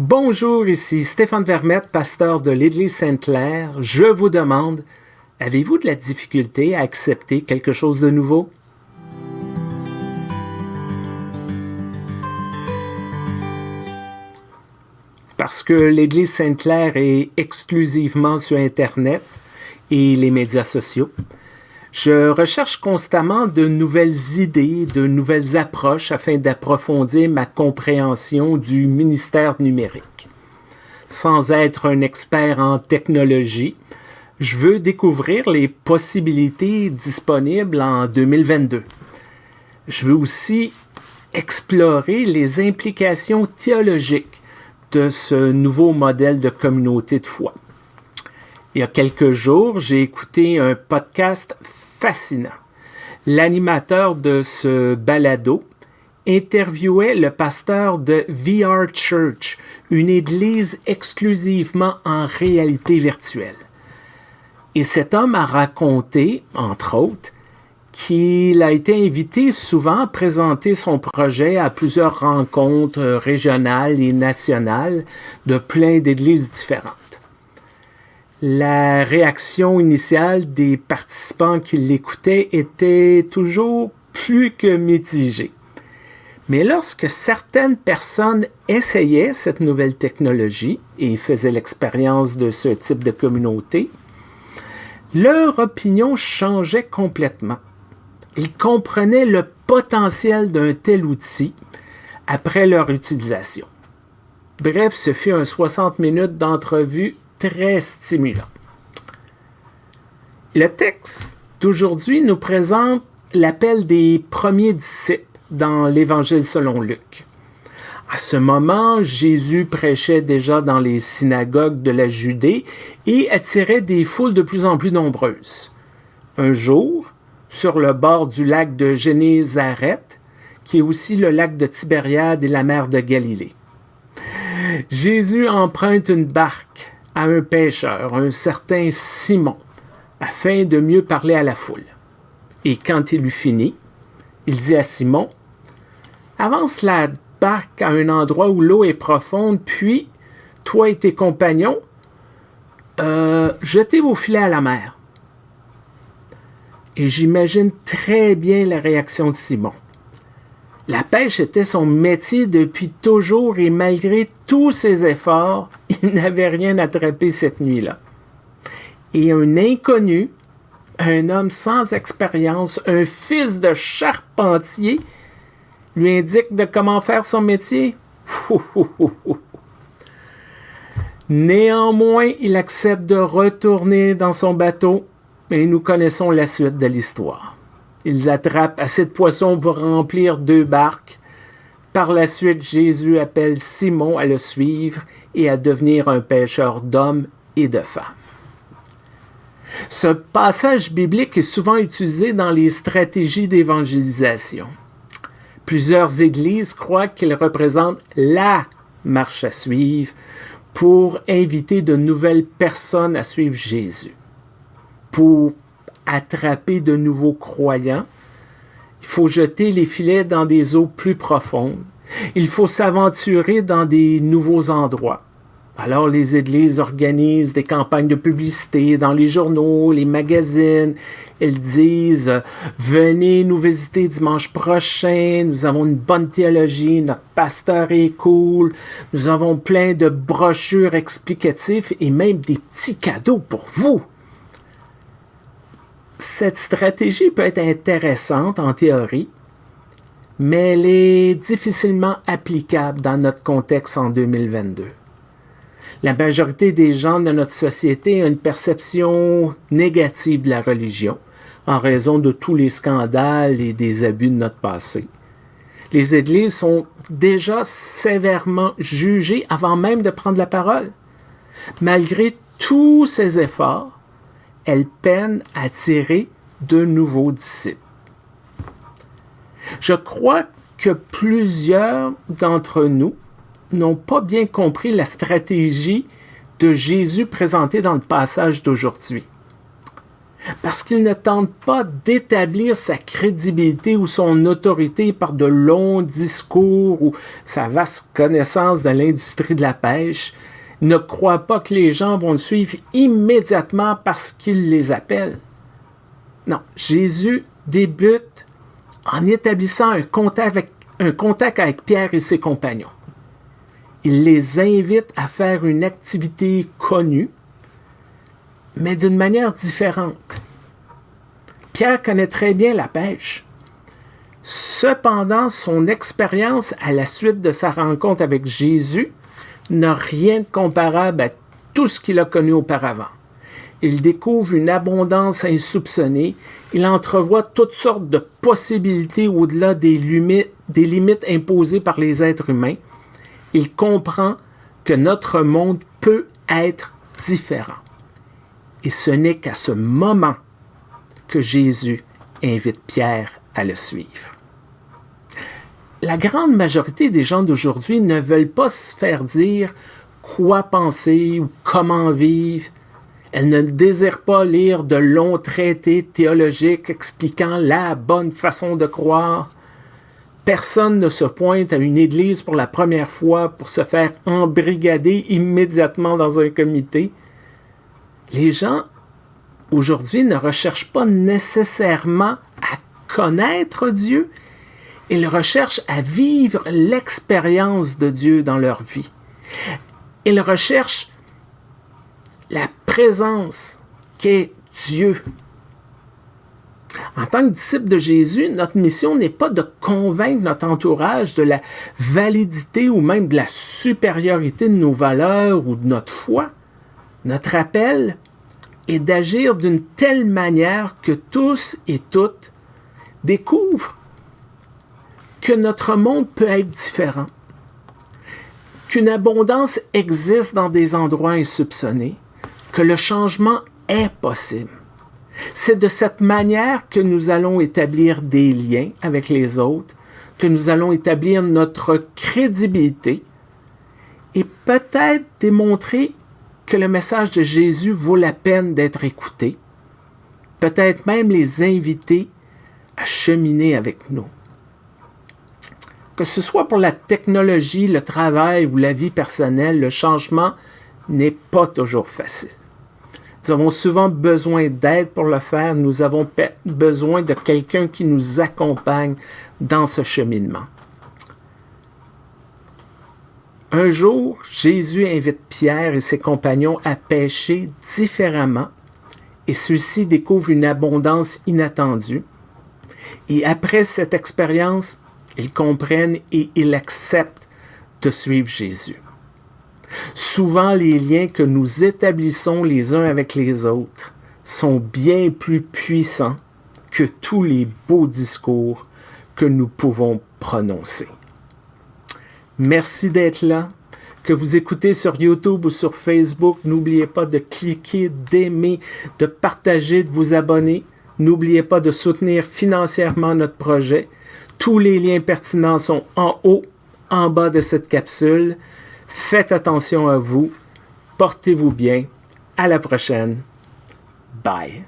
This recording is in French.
Bonjour, ici Stéphane Vermette, pasteur de l'Église Sainte-Claire. Je vous demande, avez-vous de la difficulté à accepter quelque chose de nouveau? Parce que l'Église Sainte-Claire est exclusivement sur Internet et les médias sociaux. Je recherche constamment de nouvelles idées, de nouvelles approches afin d'approfondir ma compréhension du ministère numérique. Sans être un expert en technologie, je veux découvrir les possibilités disponibles en 2022. Je veux aussi explorer les implications théologiques de ce nouveau modèle de communauté de foi. Il y a quelques jours, j'ai écouté un podcast fascinant. L'animateur de ce balado interviewait le pasteur de VR Church, une église exclusivement en réalité virtuelle. Et cet homme a raconté, entre autres, qu'il a été invité souvent à présenter son projet à plusieurs rencontres régionales et nationales de plein d'églises différentes. La réaction initiale des participants qui l'écoutaient était toujours plus que mitigée. Mais lorsque certaines personnes essayaient cette nouvelle technologie et faisaient l'expérience de ce type de communauté, leur opinion changeait complètement. Ils comprenaient le potentiel d'un tel outil après leur utilisation. Bref, ce fut un 60 minutes d'entrevue très stimulant. Le texte d'aujourd'hui nous présente l'appel des premiers disciples dans l'Évangile selon Luc. À ce moment, Jésus prêchait déjà dans les synagogues de la Judée et attirait des foules de plus en plus nombreuses. Un jour, sur le bord du lac de Génézareth, qui est aussi le lac de Tibériade et la mer de Galilée. Jésus emprunte une barque à un pêcheur, un certain Simon, afin de mieux parler à la foule. Et quand il eut fini, il dit à Simon, Avance la barque à un endroit où l'eau est profonde, puis, toi et tes compagnons, euh, jetez vos filets à la mer. Et j'imagine très bien la réaction de Simon. La pêche était son métier depuis toujours et malgré tous ses efforts, il n'avait rien attrapé cette nuit-là. Et un inconnu, un homme sans expérience, un fils de charpentier, lui indique de comment faire son métier. Néanmoins, il accepte de retourner dans son bateau et nous connaissons la suite de l'histoire. Ils attrapent assez de poissons pour remplir deux barques. Par la suite, Jésus appelle Simon à le suivre et à devenir un pêcheur d'hommes et de femmes. Ce passage biblique est souvent utilisé dans les stratégies d'évangélisation. Plusieurs églises croient qu'il représente la marche à suivre pour inviter de nouvelles personnes à suivre Jésus. Pour attraper de nouveaux croyants. Il faut jeter les filets dans des eaux plus profondes. Il faut s'aventurer dans des nouveaux endroits. Alors les églises organisent des campagnes de publicité dans les journaux, les magazines. Elles disent venez nous visiter dimanche prochain, nous avons une bonne théologie, notre pasteur est cool, nous avons plein de brochures explicatives et même des petits cadeaux pour vous cette stratégie peut être intéressante en théorie, mais elle est difficilement applicable dans notre contexte en 2022. La majorité des gens de notre société ont une perception négative de la religion en raison de tous les scandales et des abus de notre passé. Les églises sont déjà sévèrement jugées avant même de prendre la parole. Malgré tous ces efforts, elle peine à attirer de nouveaux disciples. Je crois que plusieurs d'entre nous n'ont pas bien compris la stratégie de Jésus présentée dans le passage d'aujourd'hui. parce qu'il ne tente pas d'établir sa crédibilité ou son autorité par de longs discours ou sa vaste connaissance de l'industrie de la pêche. Ne croit pas que les gens vont le suivre immédiatement parce qu'il les appelle. Non, Jésus débute en établissant un contact avec, un contact avec Pierre et ses compagnons. Il les invite à faire une activité connue, mais d'une manière différente. Pierre connaît très bien la pêche. Cependant, son expérience à la suite de sa rencontre avec Jésus n'a rien de comparable à tout ce qu'il a connu auparavant. Il découvre une abondance insoupçonnée, il entrevoit toutes sortes de possibilités au-delà des des limites imposées par les êtres humains. Il comprend que notre monde peut être différent. Et ce n'est qu'à ce moment que Jésus invite Pierre à le suivre. La grande majorité des gens d'aujourd'hui ne veulent pas se faire dire quoi penser ou comment vivre. Elles ne désirent pas lire de longs traités théologiques expliquant la bonne façon de croire. Personne ne se pointe à une église pour la première fois pour se faire embrigader immédiatement dans un comité les gens aujourd'hui ne recherchent pas nécessairement à connaître Dieu, ils recherchent à vivre l'expérience de Dieu dans leur vie. Ils recherchent la présence qu'est Dieu. En tant que disciple de Jésus, notre mission n'est pas de convaincre notre entourage de la validité ou même de la supériorité de nos valeurs ou de notre foi. Notre appel est d'agir d'une telle manière que tous et toutes découvrent que notre monde peut être différent, qu'une abondance existe dans des endroits insoupçonnés, que le changement est possible. C'est de cette manière que nous allons établir des liens avec les autres, que nous allons établir notre crédibilité et peut-être démontrer que le message de Jésus vaut la peine d'être écouté, peut-être même les inviter à cheminer avec nous. Que ce soit pour la technologie, le travail ou la vie personnelle, le changement n'est pas toujours facile. Nous avons souvent besoin d'aide pour le faire, nous avons besoin de quelqu'un qui nous accompagne dans ce cheminement. Un jour, Jésus invite Pierre et ses compagnons à pêcher différemment et ceux-ci découvrent une abondance inattendue. Et après cette expérience, ils comprennent et ils acceptent de suivre Jésus. Souvent, les liens que nous établissons les uns avec les autres sont bien plus puissants que tous les beaux discours que nous pouvons prononcer. Merci d'être là. Que vous écoutez sur YouTube ou sur Facebook, n'oubliez pas de cliquer, d'aimer, de partager, de vous abonner. N'oubliez pas de soutenir financièrement notre projet. Tous les liens pertinents sont en haut, en bas de cette capsule. Faites attention à vous. Portez-vous bien. À la prochaine. Bye.